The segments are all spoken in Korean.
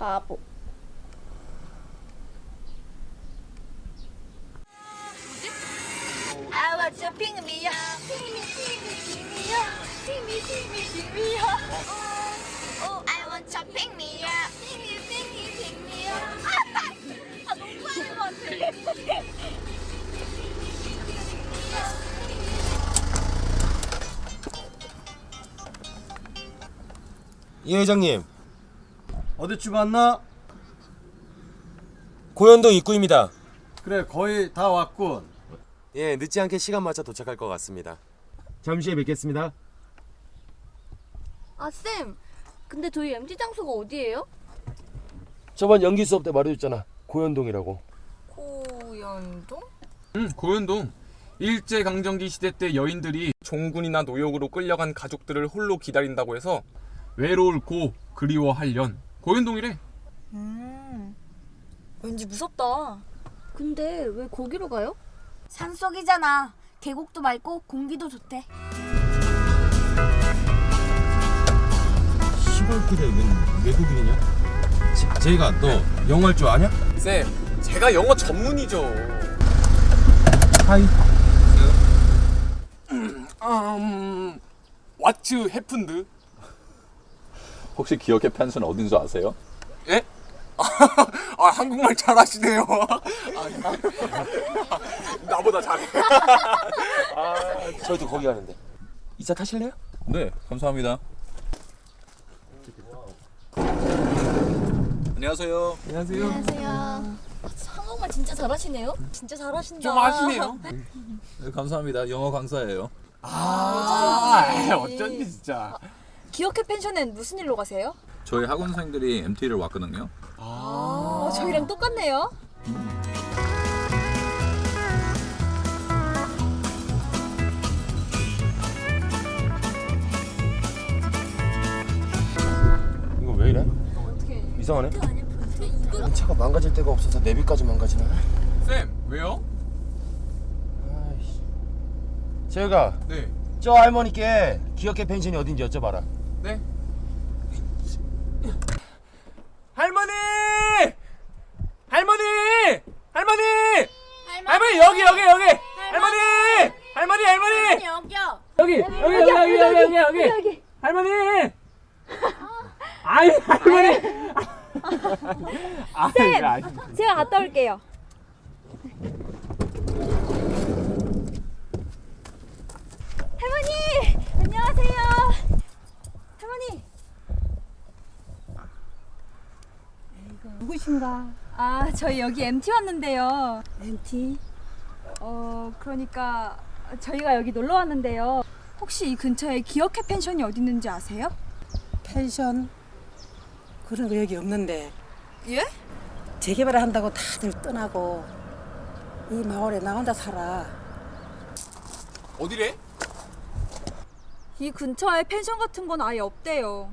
바보. I want to pick me up. Pick me, pick me, pick me up. Pick me, pick me, pick me up. Oh, oh, I want to pick me up. Pick me, pick me, pick me up. 아, 너무 많은 것 같아. 예 회장님 어디쯤 왔나? 고현동 입구입니다 그래 거의 다 왔군 예 늦지 않게 시간 맞춰 도착할 것 같습니다 잠시 후에 뵙겠습니다 아 쌤, 근데 저희 MT 장소가 어디예요? 저번 연기 수업 때 말해줬잖아 고현동이라고 고연동? 응, 고현동. 일제 강점기 시대 때 여인들이 종군이나 노역으로 끌려간 가족들을 홀로 기다린다고 해서 외로울 고 그리워할 연 고현동이래. 음, 왠지 무섭다. 근데 왜 거기로 가요? 산속이잖아. 계곡도 맑고 공기도 좋대. 시골길에 웬 외국인이냐? 제, 제가 너 영어 할 줄 아냐? 쌤, 제가 영어 전문이죠. 하이 음, 왓츠 해픈드. 혹시 기억의 펜션 어딘 줄 아세요? 예? 아, 한국말 잘하시네요. 아, 나보다 잘해. 저희도 거기 가는데 이차 타실래요? 네, 감사합니다. 안녕하세요. 안녕하세요. 안녕하세요. 한국말 진짜 잘하시네요. 진짜 잘하신다. 좀 아시네요. 네, 감사합니다. 영어 강사예요. 아, 어쩐지 진짜. 기억해 펜션엔 무슨 일로 가세요? 저희 학원생들이 MT를 왔거든요. 어, 저희랑 똑같네요. 이거 왜 이래? 이상하네 이 차가 망가질 데가 없어서 내비까지 망가지네 쌤, 왜요? 아이씨 저희가 네. 저 할머니께 기억해 펜션이 어딘지 여쭤봐라 네. 할머니! 할머니! 할머니! 할머니 여기 여기 여기! 할머니! 할머니 할머니! 여기 여기 여기 여기 여기 여기 할머니! 아이 할머니! 쌤! 제가 갔다 올게요. 할머니! 안녕하세요. 할머니. 누구신가? 아, 저희 여기 MT 왔는데요. MT? 어, 그러니까 저희가 여기 놀러 왔는데요. 혹시 이 근처에 기억해 펜션이 어디 있는지 아세요? 펜션 그런 거 여기 없는데 예? 재개발을 한다고 다들 떠나고 이 마을에 나 혼자 살아 어디래? 이 근처에 펜션 같은 건 아예 없대요.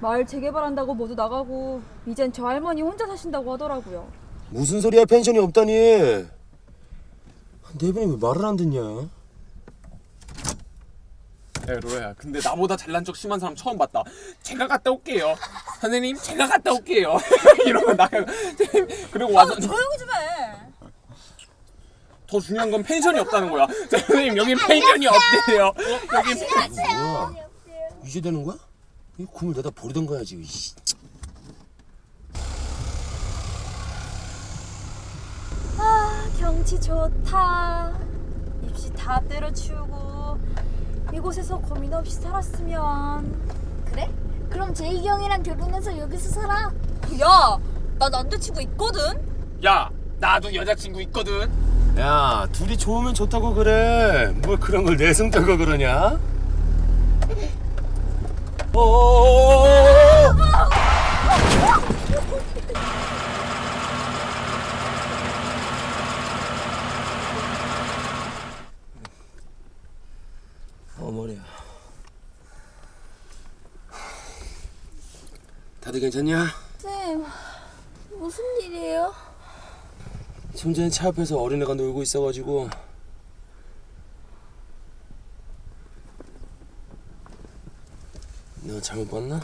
마을 재개발한다고 모두 나가고 이젠 저 할머니 혼자 사신다고 하더라고요. 무슨 소리야 펜션이 없다니? 네 분이 왜 말을 안 듣냐? 야 로라야 근데 나보다 잘난 척 심한 사람 처음 봤다. 제가 갔다 올게요. 선생님 제가 갔다 올게요. 이러면 나 그리고 와서 조용히 좀 해. 더 중요한 건 펜션이 없다는 거야. 선생님 여기 펜션이 없대요. 여기 뭐야 이제 되는 거야? 이 꿈을 내다 버리던 거야지 이씨. 아 경치 좋다. 입시 다 때려치우고 이곳에서 고민 없이 살았으면. 그래? 그럼 제이기 형이랑 결혼해서 여기서 살아. 야, 나 남자친구 있거든. 야 나도 여자친구 있거든 야 둘이 좋으면 좋다고 그래 뭘 그런 걸 내숭 떨고 그러냐 어 머리야 다들 괜찮냐? 쌤, 무슨 일이에요? 좀 전에 차 앞에서 어린애가 놀고 있어가지고 내가 잘못 봤나?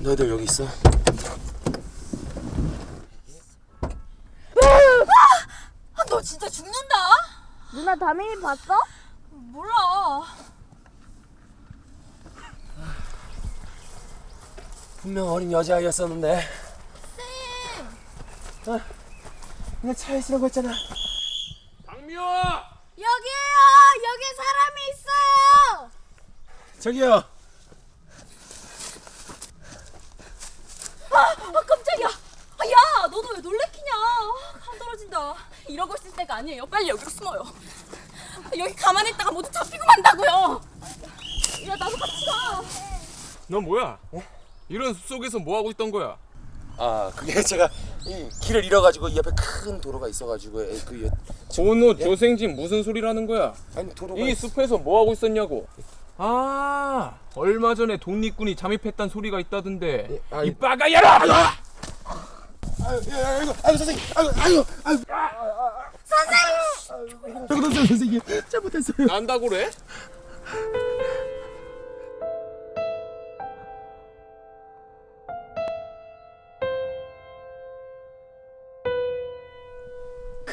너희들 여기 있어. 아, 너 진짜 죽는다. 누나 다민이 봤어? 몰라. 분명 어린 여자아이였었는데. 쌤. 어, 내가 차에 있으라고 했잖아. 여기에요. 여기 사람이 있어요. 저기요. 아, 깜짝이야. 아, 야, 너도 왜 놀래키냐? 아, 감 떨어진다. 이러고 있을 때가 아니에요. 빨리 여기로 숨어요. 여기 가만히 있다가 모두 잡히고 만다고요. 야, 나도 같이 가. 넌 뭐야? 이런 숲속에서 뭐 하고 있던 거야? 아 그게 제가 이 길을 잃어가지고 이 옆에 큰 도로가 있어가지고 에, 그 조노 조생진 무슨 소리라는 거야? 아니 도로가 이 숲에서 뭐 하고 있었냐고? 아, 얼마 전에 독립군이 잠입했단 소리가 있다던데. 아, 이 빠가야라! 아유, 야, 아이고, 아이고 선생님, 아이고, 아이고, 아이고. 선생님. 잘못했어요, 선생님. 잘못했어요. 난다고 그래?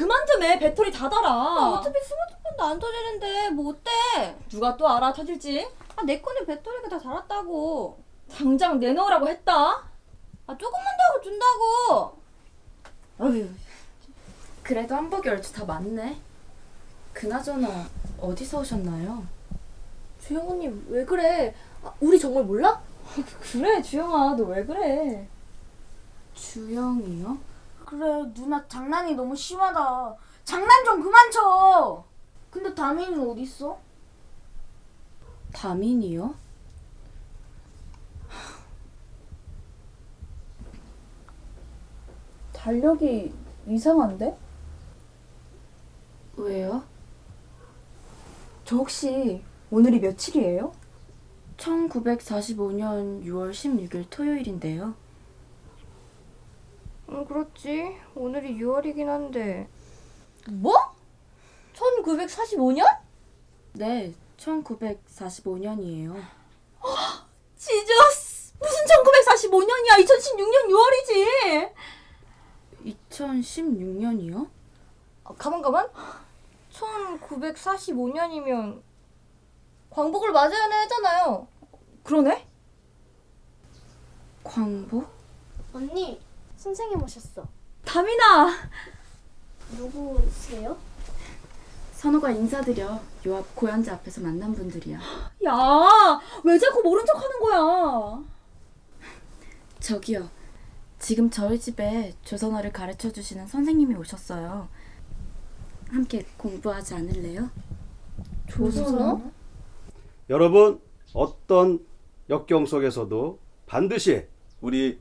그만 좀 해. 배터리 다 달아. 어차피 스마트폰도 안 터지는데 뭐 어때? 누가 또 알아 터질지? 아, 내 거는 배터리가 다 닳았다고. 당장 내놓으라고 했다. 아, 조금만 더 하고 준다고. 어휴. 그래도 한복이 얼추 다 맞네. 그나저나 어디서 오셨나요? 주영언님 왜 그래? 아, 우리 정말 몰라? 그래, 주영아. 너 왜 그래? 주영이요? 그래 누나 장난이 너무 심하다. 장난 좀 그만 쳐. 근데 다민이는 어디 있어? 다민이요? 달력이 이상한데? 왜요? 저 혹시 오늘이 며칠이에요? 1945년 6월 16일 토요일인데요. 응 그렇지. 오늘이 6월이긴 한데. 뭐? 1945년? 네, 1945년이에요. 지저스! 무슨 1945년이야? 2016년 6월이지! 2016년이요? 아, 가만 가만. 1945년이면 광복을 맞아야 하잖아요. 그러네? 광복? 언니, 선생님 오셨어. 다민아! 누구세요? 선호가 인사드려. 요 앞 고연자 앞에서 만난 분들이야. 야! 왜 자꾸 모른 척 하는 거야? 저기요. 지금 저희 집에 조선어를 가르쳐 주시는 선생님이 오셨어요. 함께 공부하지 않을래요? 조선어? 여러분 어떤 역경 속에서도 반드시 우리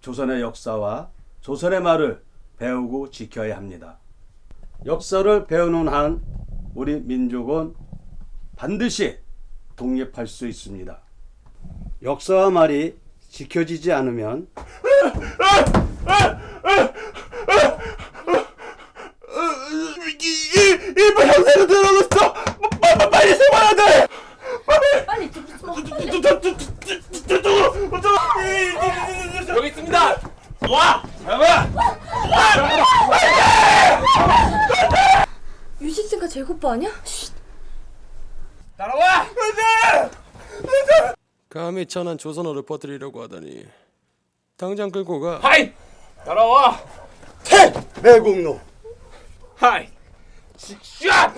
조선의 역사와 조선의 말을 배우고 지켜야 합니다. 역사를 배우는 한 우리 민족은 반드시 독립할 수 있습니다. 역사와 말이 지켜지지 않으면 일본 형사로 들어갔어. 빨리 세워야 돼. 빨리. 여기 있습니다! 와, 잠깐. 유식생가 제고빠 아니야? 따라와. 감히 천한 조선어를 퍼뜨리려고 하다니. 당장 끌고 가. 하이! 따라와! 태 매국노. 하이! 샷!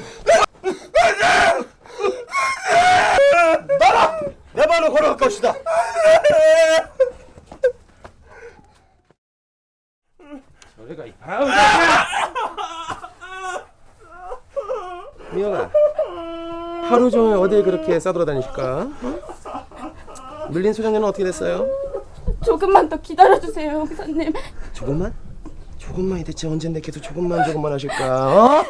내 발을 걸어갈 것이다. 저리가 이 아우 미영아 하루 종일 어딜 그렇게 싸돌아다니실까? 어? 밀린 소장님은 어떻게 됐어요? 조금만 더 기다려주세요, 형사님. 조금만? 조금만이 대체 언젠데 계속 조금만 조금만 하실까? 어?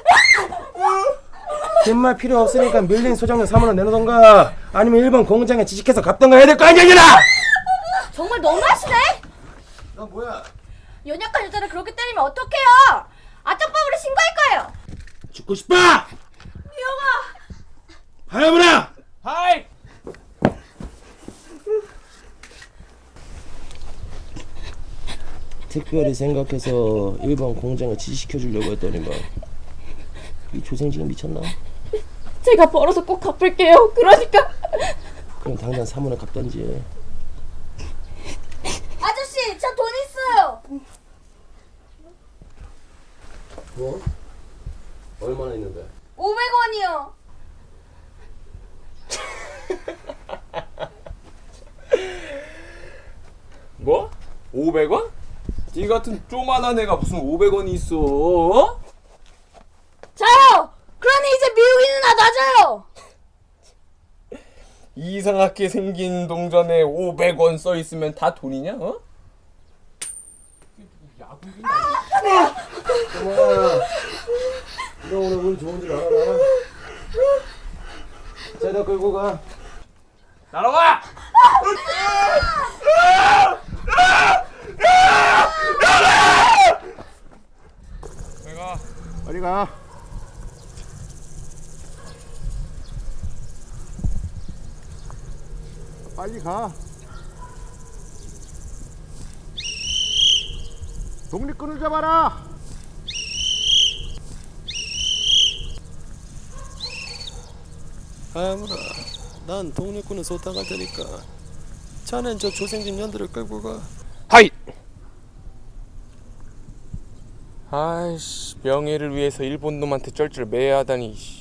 긴말 필요 없으니까 밀린 소장님 사무를 내놓던가 아니면 일본 공장에 지직해서 갚던가 해야 될 거 아니야 이년아! 정말 너무하시네? 너 뭐야? 연약한 여자를 그렇게 때리면 어떡해요? 아점법으로 신고할 거예요. 죽고 싶어. 미영아. 하야무라. 하이! 특별히 생각해서 일본 공장을 지시켜 주려고 했더니만 이 조생지가 미쳤나? 제가 벌어서 꼭 갚을게요. 그러니까 그럼 당장 사문을 갚던지 아저씨, 저 돈 있어요. 뭐? 얼마나 있는데? 500원이요. 뭐? 500원? 니 같은 쪼만한 애가 무슨 500원이 있어? 어? 저요. 이제 미우이 누나 놔줘요. 이상하게 생긴 동전에 500원 써 있으면 다 돈이냐? 어? 고마워 너 오늘 운 좋은 줄 알아 자너 끌고 가 날아와! 내가 빨리 가. 빨리 가. 독립군을 잡아라. 아무라 난 독립군은 쏟아갈 테니까 자넨 저 조생진 년들을 끌고 가 하이! 아이씨 명예를 위해서 일본 놈한테 쩔쩔 매야 하다니 씨.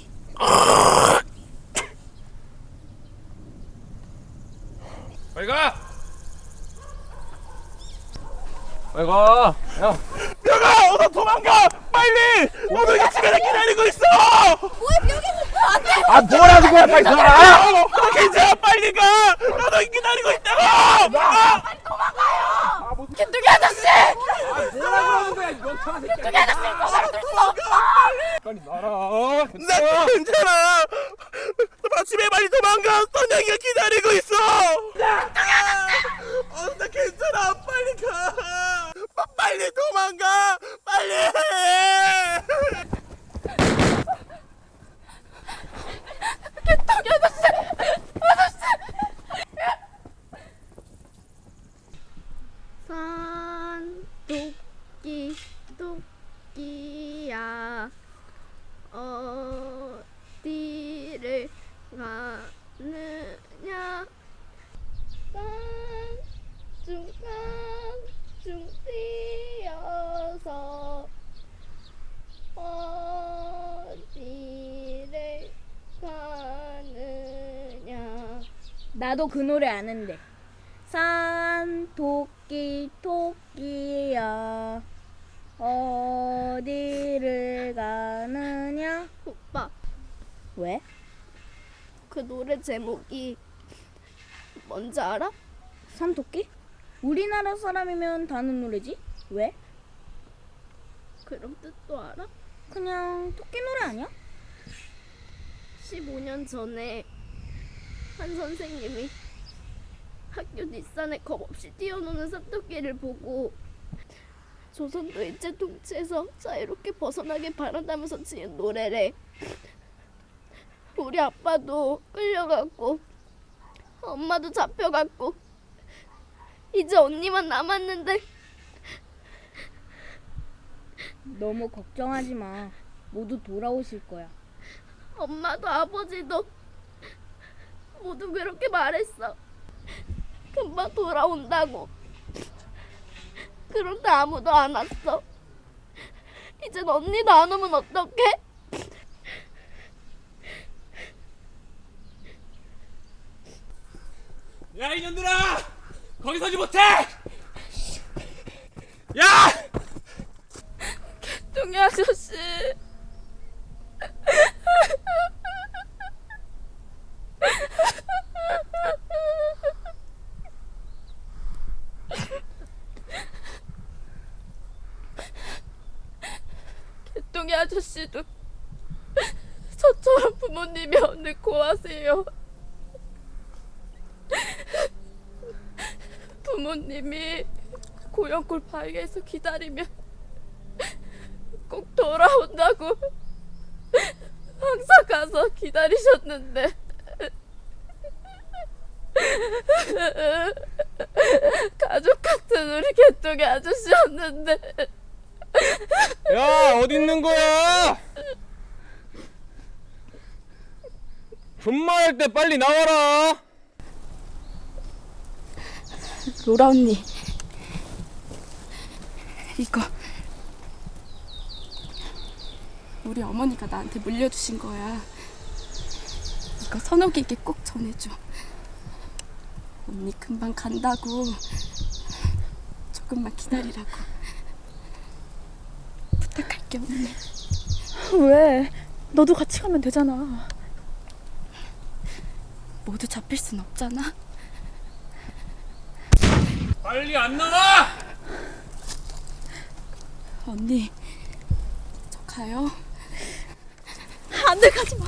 빨리 가! 빨리 가! 야! 야, 어서 도망가! 빨리! 너도 이게 집에 기다리고 있어! 뭐야, 여기 안 돼. 아, 뭐라는 거야, 빨리 들어가! 너 괜찮아, 빨리 가! 너도 기다리고 있다고! 아! 개뚜기 아저씨. 뭐라고 하는 거야 이 멍청한 새끼야 개뚜기 아저씨, 그거를 들수 없어. 빨리 나라 나 괜찮아! 나 집에 빨리 도망가! 선영이가 기다리고 있어! 어, 나 괜찮아! 빨리 가! 빠- 빨리 도망가! 빨리! 개뚜기 아저씨. 아저씨. 산 토끼 토끼야. 어디를 가느냐? 깐중깐중 뛰어서 어디를 가느냐? 나도 그 노래 아는데. 산 토끼 토끼야 어디를 가느냐? 오빠 왜? 그 노래 제목이 뭔지 알아? 산토끼? 우리나라 사람이면 다는 노래지? 왜? 그럼 뜻도 알아? 그냥 토끼 노래 아니야? 15년 전에 한 선생님이 학교 뒷산에 겁없이 뛰어노는 산토끼를 보고 조선도 일제 통치에서 자유롭게 벗어나길 바란다면서 지은 노래래. 우리 아빠도 끌려갔고 엄마도 잡혀갔고 이제 언니만 남았는데 너무 걱정하지 마. 모두 돌아오실 거야. 엄마도 아버지도 모두 그렇게 말했어. 금방 돌아온다고. 그런데 아무도 안 왔어. 이젠 언니도 안 오면 어떡해? 야 이년들아 거기 서지 못해 야 뚱이 아저씨. 개똥이 아저씨도 저처럼 부모님이 없는 고아세요. 부모님이 고영골 바위에서 기다리면 꼭 돌아온다고 항상 가서 기다리셨는데 가족 같은 우리 개똥이 아저씨였는데 야 어디 있는 거야? 분말할 때 빨리 나와라. 로라 언니 이거 우리 어머니가 나한테 물려주신 거야 이거 선옥이에게 꼭 전해줘 언니 금방 간다고 조금만 기다리라고 언니 왜? 너도 같이 가면 되잖아. 모두 잡힐 순 없잖아 빨리 안 나와! 언니 저 가요 안 돼 가지 마.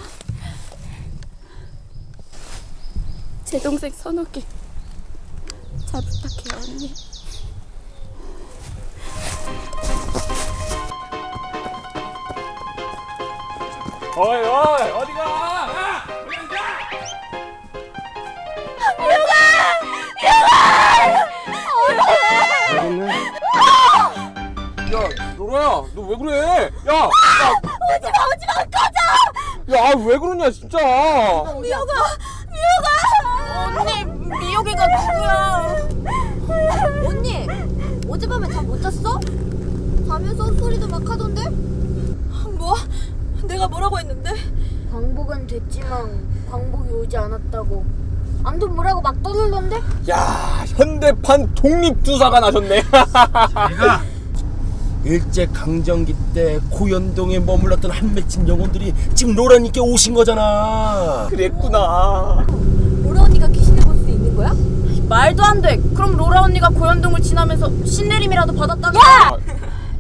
제 동생 선옥이 잘 부탁해요 언니 어이 어이 어디가? 야! 어디 앉아! 야, 노라야, 너 왜 그래? 야, 야, 오지 마, 오지 마, 꺼져! 야, 왜 그러냐, 진짜? 언니 미역이가 누구야? 언니 어젯밤에 잠 못 잤어? 자면서 소리도 막 하던데? 뭐? 내가 뭐라고 했는데? 광복은 됐지만 광복이 오지 않았다고 아무튼 뭐라고 막 떠들던데? 야, 현대판 독립투사가 나셨네. 일제 강점기 때 고현동에 머물렀던 한 맺힌 영혼들이 지금 로라님께 오신 거잖아. 그랬구나. 로라 언니가 귀신을 볼 수 있는 거야? 말도 안 돼. 그럼 로라 언니가 고현동을 지나면서 신내림이라도 받았다면? 아,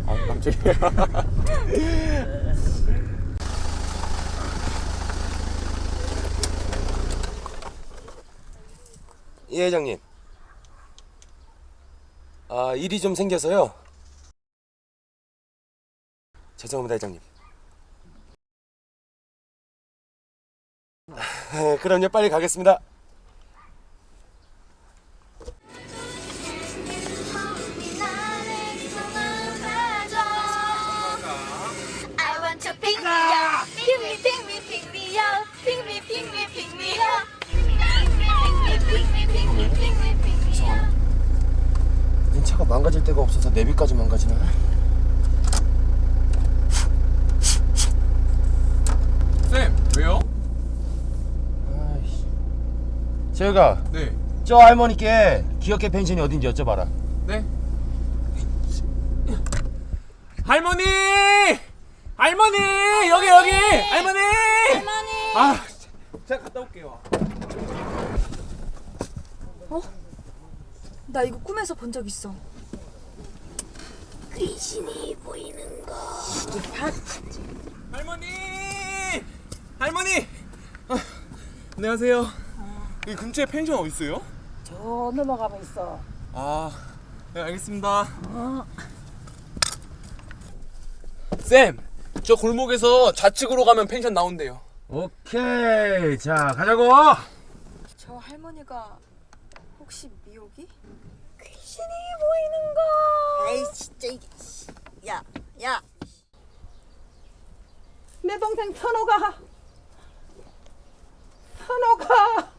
아 깜짝이야. 예, 회장님. 아, 일이 좀 생겨서요. 죄송합니다, 회장님. 아, 그럼요, 빨리 가겠습니다. Pick me, pick me, pick me, pick me up. 이 차가 망가질 데가 없어서 내비까지 망가지나? 쌤, 왜요? 아이씨. 저희가 네. 저 할머니께 기억회 펜션이 어딘지 여쭤봐라. 네. 할머니! 할머니! 여기 여기! 할머니! 할머니! 아, 제가 갔다 올게요. 나 이거 꿈에서 본 적 있어. 할머니! 할머니! 아, 안녕하세요. 이 근처에 펜션 어디 있어요? 저 넘어가면 있어. 아, 네, 알겠습니다. 쌤, 저 골목에서 좌측으로 가면 펜션 나온대요. 오케이. 자, 가자고. 저 할머니가 혹시 미옥이? 에이 진짜 이게 야, 야. 내 동생 선호가 선호가